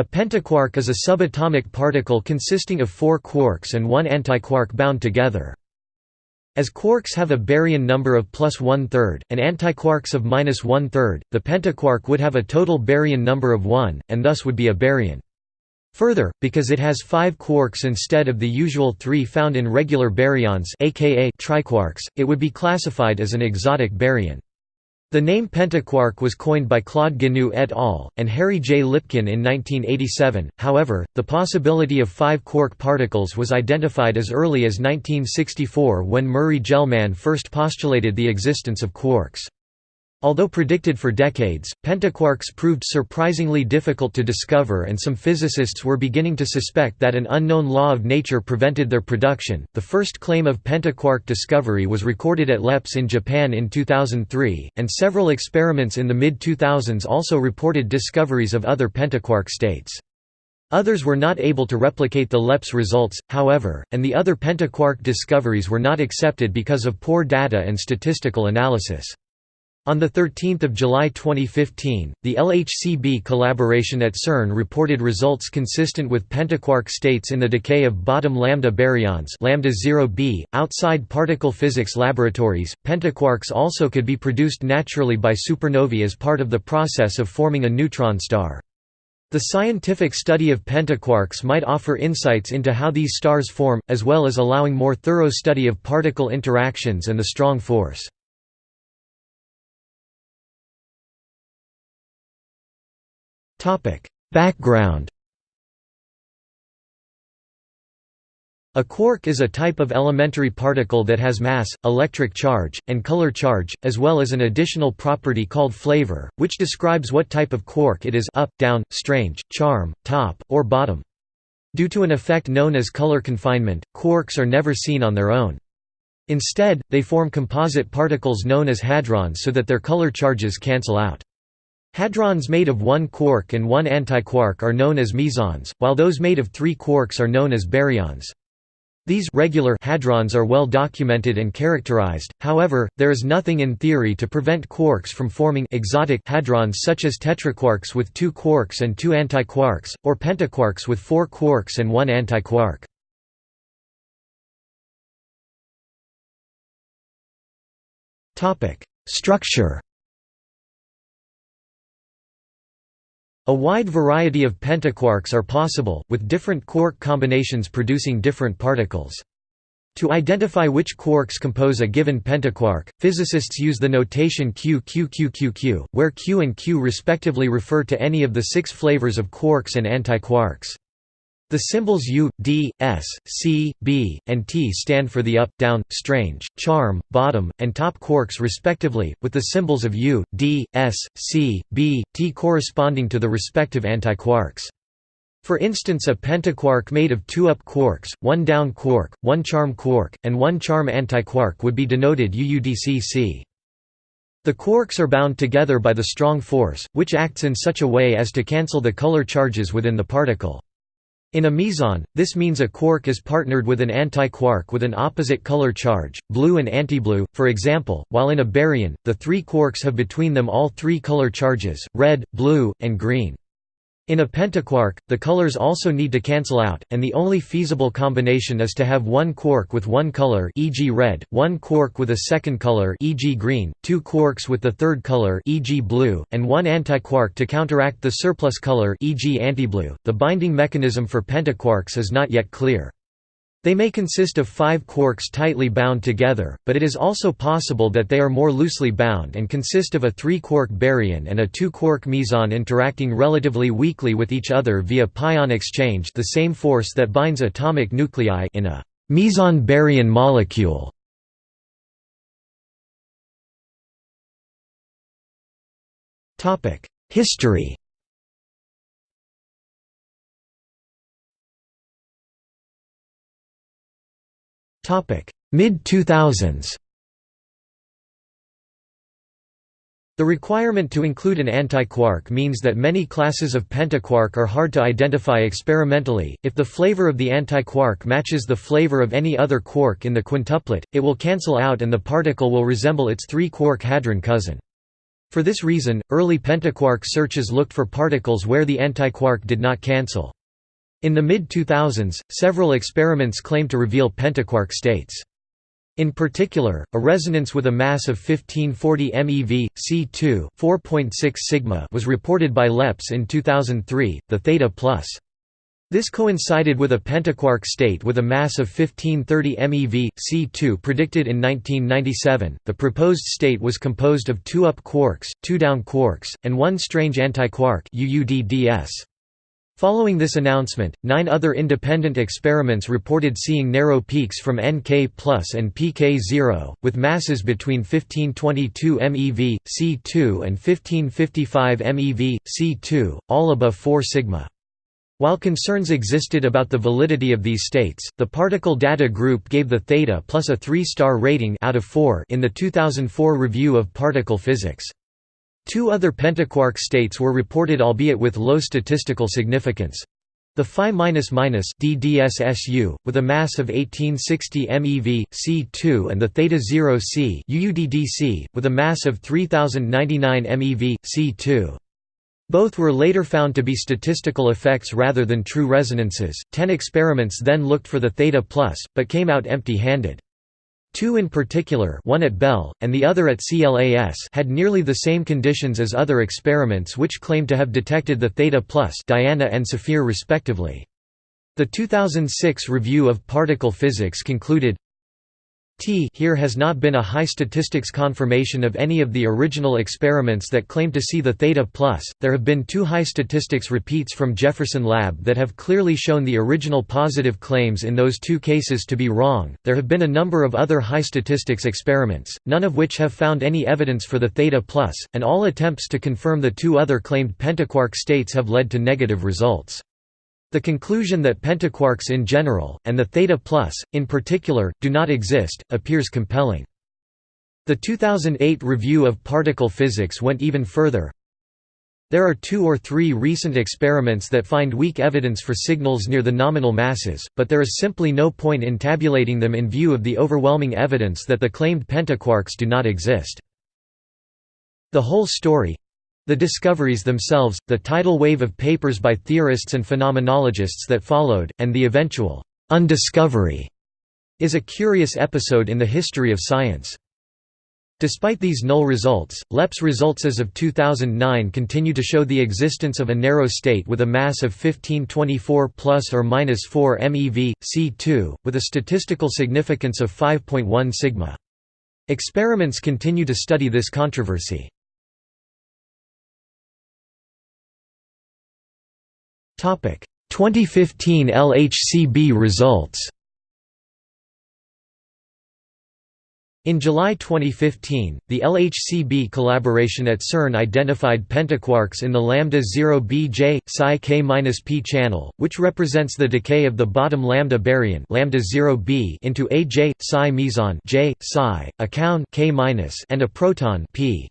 A pentaquark is a subatomic particle consisting of four quarks and one antiquark bound together. As quarks have a baryon number of plus one-third, and antiquarks of minus one-third, the pentaquark would have a total baryon number of 1, and thus would be a baryon. Further, because it has five quarks instead of the usual three found in regular baryons aka triquarks, it would be classified as an exotic baryon. The name pentaquark was coined by Claude Gignoux et al. and Harry J. Lipkin in 1987, however, the possibility of five quark particles was identified as early as 1964 when Murray Gell-Mann first postulated the existence of quarks. Although predicted for decades, pentaquarks proved surprisingly difficult to discover and some physicists were beginning to suspect that an unknown law of nature prevented their production. The first claim of pentaquark discovery was recorded at LEPS in Japan in 2003, and several experiments in the mid-2000s also reported discoveries of other pentaquark states. Others were not able to replicate the LEPS results, however, and the other pentaquark discoveries were not accepted because of poor data and statistical analysis. On 13 July 2015, the LHCb collaboration at CERN reported results consistent with pentaquark states in the decay of bottom lambda baryons lambda 0b. .Outside particle physics laboratories, pentaquarks also could be produced naturally by supernovae as part of the process of forming a neutron star. The scientific study of pentaquarks might offer insights into how these stars form, as well as allowing more thorough study of particle interactions and the strong force. Background A quark is a type of elementary particle that has mass, electric charge, and color charge, as well as an additional property called flavor, which describes what type of quark it is up, down, strange, charm, top, or bottom. Due to an effect known as color confinement, quarks are never seen on their own. Instead, they form composite particles known as hadrons so that their color charges cancel out. Hadrons made of one quark and one antiquark are known as mesons, while those made of three quarks are known as baryons. These regular hadrons are well documented and characterized, however, there is nothing in theory to prevent quarks from forming exotic hadrons such as tetraquarks with two quarks and two antiquarks, or pentaquarks with four quarks and one antiquark. Structure A wide variety of pentaquarks are possible, with different quark combinations producing different particles. To identify which quarks compose a given pentaquark, physicists use the notation Q Q Q Q Q, where Q and Q respectively refer to any of the six flavors of quarks and antiquarks. The symbols U, D, S, C, B, and T stand for the up, down, strange, charm, bottom, and top quarks respectively, with the symbols of U, D, S, C, B, T corresponding to the respective antiquarks. For instance a pentaquark made of two up quarks, one down quark, one charm quark, and one charm antiquark would be denoted UUDCC. The quarks are bound together by the strong force, which acts in such a way as to cancel the color charges within the particle. In a meson, this means a quark is partnered with an antiquark with an opposite color charge, blue and antiblue, for example, while in a baryon, the three quarks have between them all three color charges, red, blue, and green. In a pentaquark, the colors also need to cancel out, and the only feasible combination is to have one quark with one color e.g. red, one quark with a second color e.g. green, two quarks with the third color e.g. blue, and one antiquark to counteract the surplus color e.g. antiblue. The binding mechanism for pentaquarks is not yet clear. They may consist of five quarks tightly bound together, but it is also possible that they are more loosely bound and consist of a three-quark baryon and a two-quark meson interacting relatively weakly with each other via pion exchange the same force that binds atomic nuclei in a meson-baryon molecule. History Mid-2000s The requirement to include an antiquark means that many classes of pentaquark are hard to identify experimentally. If the flavor of the antiquark matches the flavor of any other quark in the quintuplet, it will cancel out and the particle will resemble its three-quark hadron cousin. For this reason, early pentaquark searches looked for particles where the antiquark did not cancel. In the mid-2000s, several experiments claimed to reveal pentaquark states. In particular, a resonance with a mass of 1540 MeV, C2 4.6 sigma was reported by LEPS in 2003, the Theta Plus. This coincided with a pentaquark state with a mass of 1530 MeV, C2 predicted in 1997. The proposed state was composed of two up quarks, two down quarks, and one strange antiquark UUDDS. Following this announcement, nine other independent experiments reported seeing narrow peaks from Nk plus and pk0, with masses between 1522 MeV, C2 and 1555 MeV, C2, all above 4 sigma. While concerns existed about the validity of these states, the Particle Data Group gave the theta plus a 3-star rating out of 4 in the 2004 review of particle physics. Two other pentaquark states were reported albeit with low statistical significance. The Phi DDSSU, with a mass of 1860 MeV, C2 and the Theta 0 C UUDDC, with a mass of 3099 MeV, C2. Both were later found to be statistical effects rather than true resonances. Ten experiments then looked for the Theta plus, but came out empty-handed. Two in particular one at Belle, and the other at CLAS had nearly the same conditions as other experiments which claimed to have detected the Theta plus Diana and Saphir respectively. The 2006 review of particle physics concluded, T here has not been a high statistics confirmation of any of the original experiments that claim to see the theta plus. There have been two high statistics repeats from Jefferson Lab that have clearly shown the original positive claims in those two cases to be wrong. There have been a number of other high statistics experiments, none of which have found any evidence for the theta plus, and all attempts to confirm the two other claimed pentaquark states have led to negative results. The conclusion that pentaquarks in general, and the theta plus, in particular, do not exist, appears compelling. The 2008 review of particle physics went even further. There are two or three recent experiments that find weak evidence for signals near the nominal masses, but there is simply no point in tabulating them in view of the overwhelming evidence that the claimed pentaquarks do not exist. The whole story, the discoveries themselves, the tidal wave of papers by theorists and phenomenologists that followed, and the eventual «undiscovery» is a curious episode in the history of science. Despite these null results, LEPS results as of 2009 continue to show the existence of a narrow state with a mass of 1524 plus or minus 4 MeV, C2, with a statistical significance of 5.1 sigma. Experiments continue to study this controversy. 2015 LHCb results In July 2015, the LHCb collaboration at CERN identified pentaquarks in the lambda 0bj psi k-p channel, which represents the decay of the bottom lambda baryon lambda 0b into a j psi meson j psi, a kaon k and a proton p.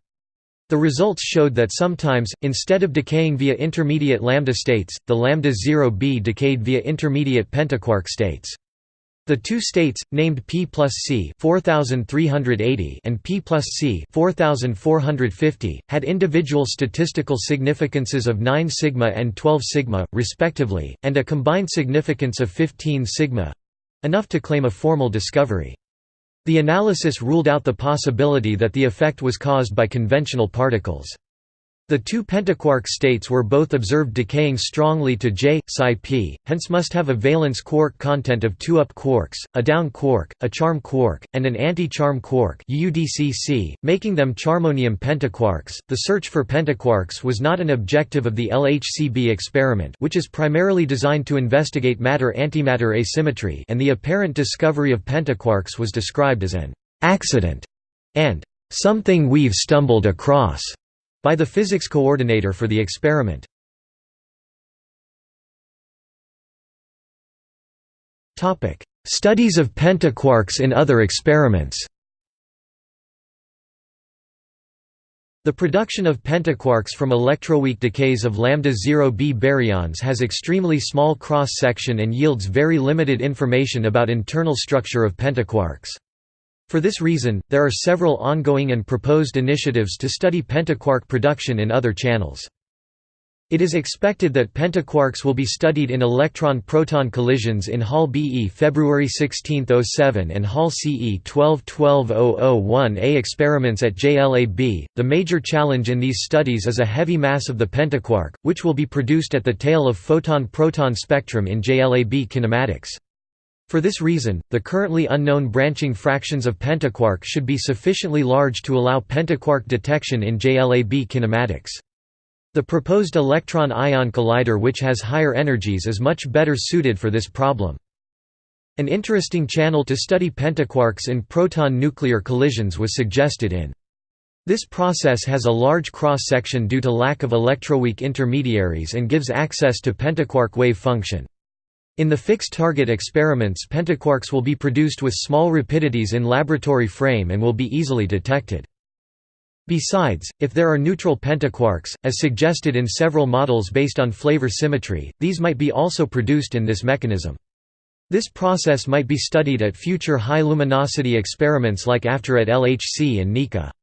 The results showed that sometimes, instead of decaying via intermediate lambda states, the lambda 0b decayed via intermediate pentaquark states. The two states, named P plus C 4380 and P plus C 4450, had individual statistical significances of 9 sigma and 12 sigma, respectively, and a combined significance of 15 sigma—enough to claim a formal discovery. The analysis ruled out the possibility that the effect was caused by conventional particles. The two pentaquark states were both observed decaying strongly to J, psi p, hence must have a valence quark content of two up quarks, a down quark, a charm quark, and an anti-charm quark UDCC, making them charmonium pentaquarks. The search for pentaquarks was not an objective of the LHCb experiment which is primarily designed to investigate matter-antimatter asymmetry and the apparent discovery of pentaquarks was described as an «accident» and «something we've stumbled across» by the physics coordinator for the experiment. Studies of pentaquarks in other experiments The production of pentaquarks from electroweak decays of lambda 0b baryons has extremely small cross-section and yields very limited information about internal structure of pentaquarks. For this reason, there are several ongoing and proposed initiatives to study pentaquark production in other channels. It is expected that pentaquarks will be studied in electron-proton collisions in Hall BE February 16, 07 and Hall CE 12-12-001A experiments at JLAB. The major challenge in these studies is a heavy mass of the pentaquark, which will be produced at the tail of photon-proton spectrum in JLAB kinematics. For this reason, the currently unknown branching fractions of pentaquark should be sufficiently large to allow pentaquark detection in JLAB kinematics. The proposed electron-ion collider which has higher energies is much better suited for this problem. An interesting channel to study pentaquarks in proton-nuclear collisions was suggested in. This process has a large cross-section due to lack of electroweak intermediaries and gives access to pentaquark wave function. In the fixed target experiments pentaquarks will be produced with small rapidities in laboratory frame and will be easily detected. Besides, if there are neutral pentaquarks, as suggested in several models based on flavor symmetry, these might be also produced in this mechanism. This process might be studied at future high-luminosity experiments like AFTER at LHC and NICA.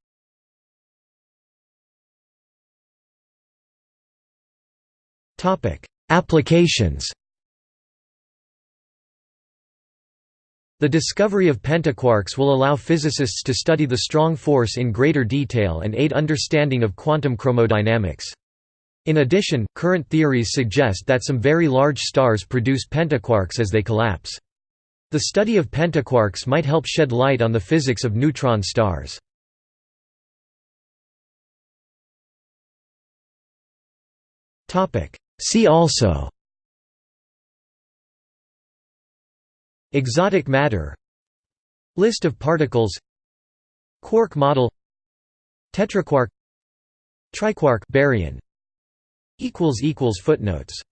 Applications The discovery of pentaquarks will allow physicists to study the strong force in greater detail and aid understanding of quantum chromodynamics. In addition, current theories suggest that some very large stars produce pentaquarks as they collapse. The study of pentaquarks might help shed light on the physics of neutron stars. See also Exotic matter. List of particles. Quark model. Tetraquark. Triquark baryon. Footnotes